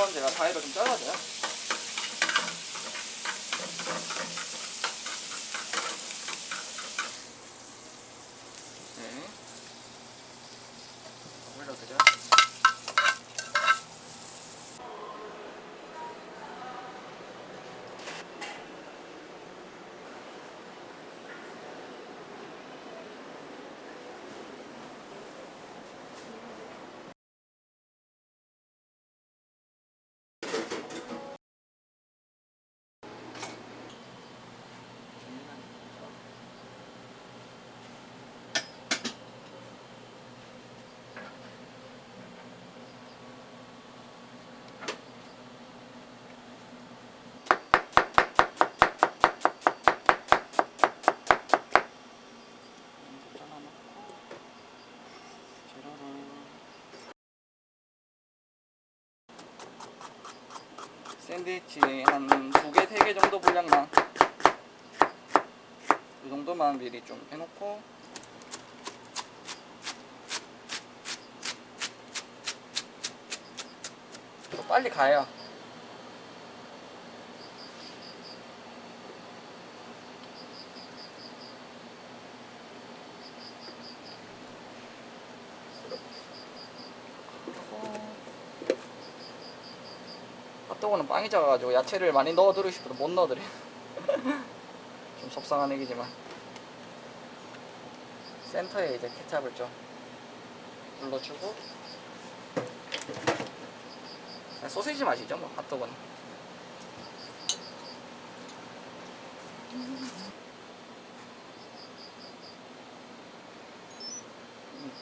한번 제가 가위로 좀 잘라줘요. 네. 올려드려. 잘라놓고 재료를 샌드위치 한 두 개, 세 개 정도 분량만. 이 정도만 미리 좀 해놓고. 또 빨리 가요 핫도그는 빵이 작아가지고 야채를 많이 넣어드리고 싶어도 못 넣어드려 좀 속상한 얘기지만. 센터에 이제 케찹을 좀 눌러주고. 소시지 맛이죠 뭐 핫도그는. 음,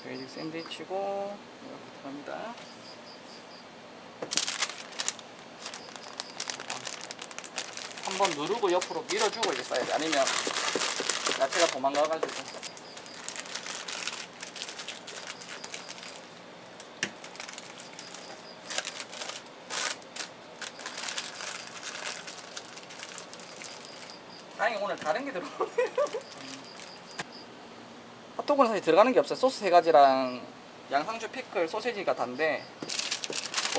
베이직 샌드위치고 이렇게 들어갑니다 한번 누르고 옆으로 밀어주고 이제 써야 돼. 아니면 야채가 도망가가지고. 다행히 오늘 다른 게 들어오네요 핫도그는 사실 들어가는 게 없어요. 소스 세 가지랑 양상추 피클 소세지가 단데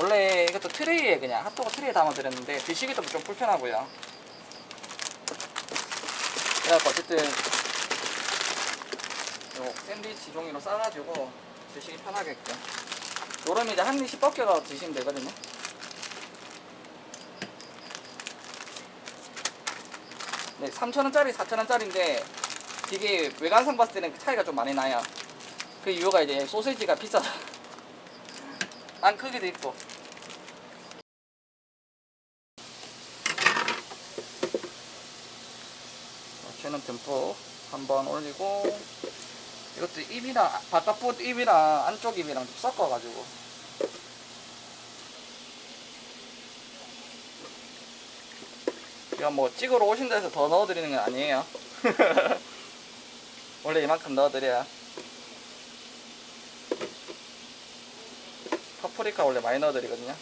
원래 이것도 트레이에 그냥 핫도그 트레이에 담아드렸는데 드시기도 좀 불편하고요 그래갖고 어쨌든 요 샌드위치 종이로 싸가지고 드시기 편하게끔 요러면 이제 한 입씩 벗겨서 드시면 되거든요. 네 3,000원짜리 4,000원짜리인데 이게 외관상 봤을 때는 차이가 좀 많이 나요. 그 이유가 이제 소세지가 비싸다 안 크기도 있고 야채는 듬뿍 한번 올리고 이것도 입이랑 바깥부 입이랑 안쪽 입이랑 좀 섞어가지고. 이거 뭐 찍으러 오신다 해서 더 넣어드리는 건 아니에요. 원래 이만큼 넣어드려야. 파프리카 원래 많이 넣어드리거든요.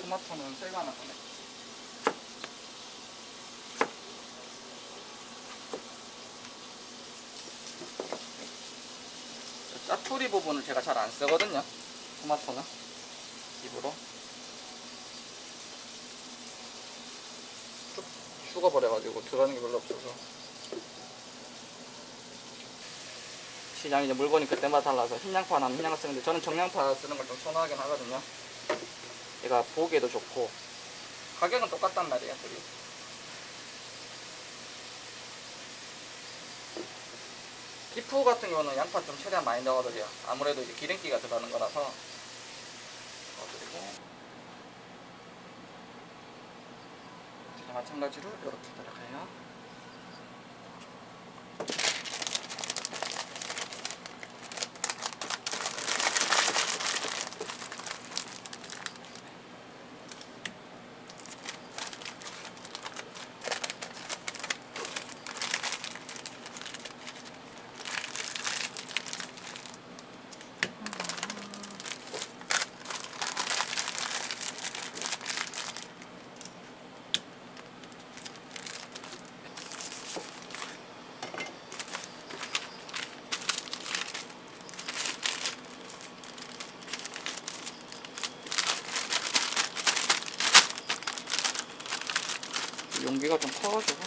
토마토는 새거 하나 꺼내 짜투리 부분을 제가 잘 안 쓰거든요. 토마토는. 입으로. 쭉 죽어버려가지고 들어가는 게 별로 없어서. 시장이 이제 물건이 그때마다 달라서 흰양파 나면 흰양파 쓰는데 저는 정양파 쓰는 걸 좀 선호하긴 하거든요. 얘가 보기에도 좋고. 가격은 똑같단 말이에요 둘이 기프 같은 경우는 양파 좀 최대한 많이 넣어드려요. 아무래도 이제 기름기가 들어가는 거라서. 넣어드리고. 마찬가지로 이렇게 들어가요 커가지고.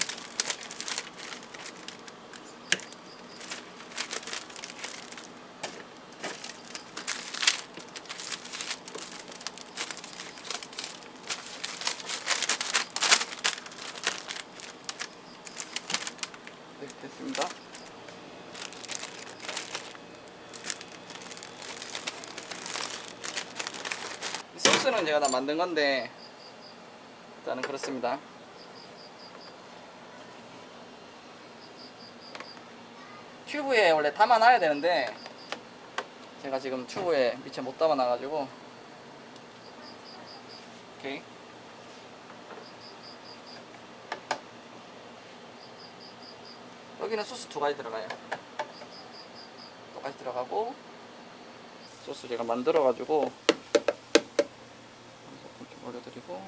네 됐습니다. 이 소스는 제가 다 만든 건데 일단은 그렇습니다 튜브에 원래 담아놔야 되는데 제가 지금 튜브에 미처 못 담아놔가지고. 오케이. 여기는 소스 두 가지 들어가요. 똑같이 들어가고 소스 제가 만들어가지고 이렇게 올려드리고.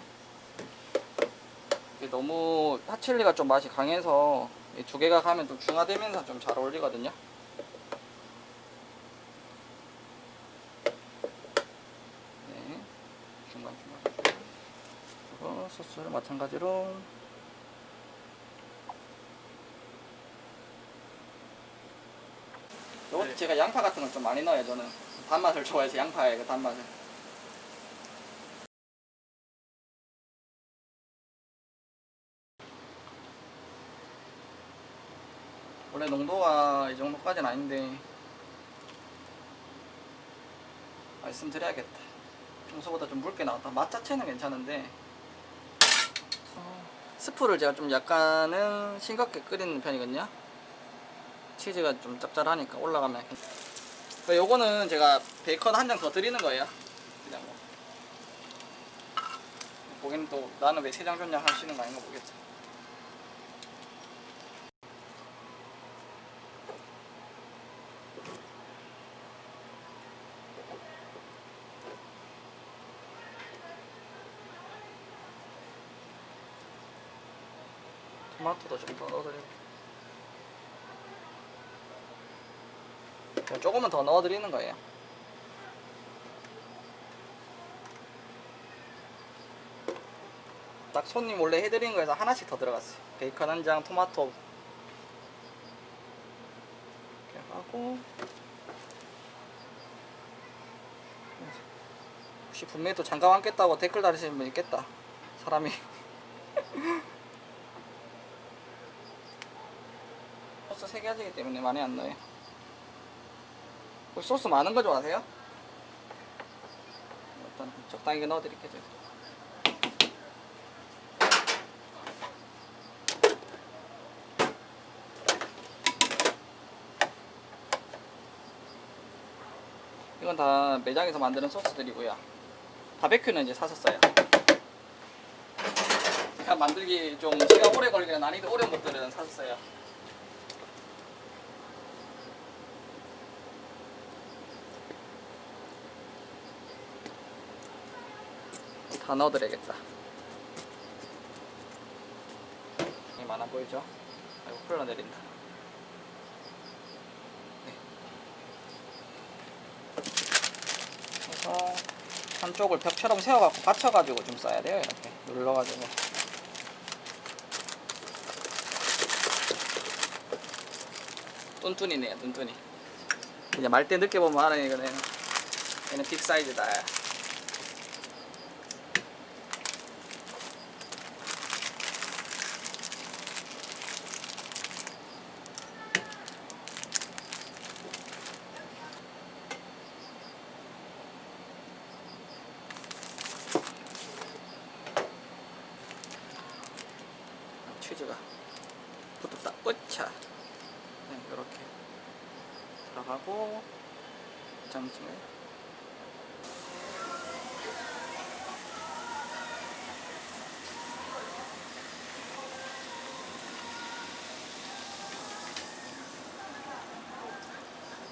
이게 너무 핫칠리가 좀 맛이 강해서 이 두 개가 가면 좀 중화되면서 좀 잘 어울리거든요. 네, 중간 중간. 그리고 소스를 마찬가지로. 요거 네. 제가 양파 같은 걸 좀 많이 넣어요 저는. 단맛을 좋아해서 양파의 그 단맛을 원래 농도가 이 정도까지는 아닌데 말씀드려야겠다. 평소보다 좀 묽게 나왔다. 맛 자체는 괜찮은데 어, 스프를 제가 좀 약간은 싱겁게 끓이는 편이거든요. 치즈가 좀 짭짤하니까 올라가면 그 요거는 제가 베이컨 한 장 더 드리는 거예요. 그냥 뭐. 보기는 또 나는 왜 세 장 줬냐 하시는 거 아닌가 모르겠죠 토마토도 좀 더 넣어드리고. 조금만 더 넣어드리는 거예요. 딱 손님 원래 해드린 거에서 하나씩 더 들어갔어요. 베이컨 한 장, 토마토. 이렇게 하고. 혹시 분명히 또 장갑 안 꼈다고 댓글 달으시는 분 있겠다. 사람이 소스 3개 하시기 때문에 많이 안 넣어요 혹시 소스 많은 거 좋아하세요? 일단 적당히 넣어 드릴게요 제가. 이건 다 매장에서 만드는 소스들이고요 바베큐는 이제 사셨어요 만들기 좀 시간 오래 걸리는 난이도 어려운 것들은 사셨어요 다 넣어드려야겠다. 이 많아 보이죠? 아이고 흘러내린다. 네. 그래서 한쪽을 벽처럼 세워갖고 받쳐가지고 좀 써야 돼요. 이렇게 눌러가지고. 뚠뚠이네요, 뚠뚠이. 이제 말때 늦게 보면 알아요, 이거는. 얘는 빅 사이즈다. 치즈가 붙었다. 으차. 네, 이렇게 들어가고 장찜에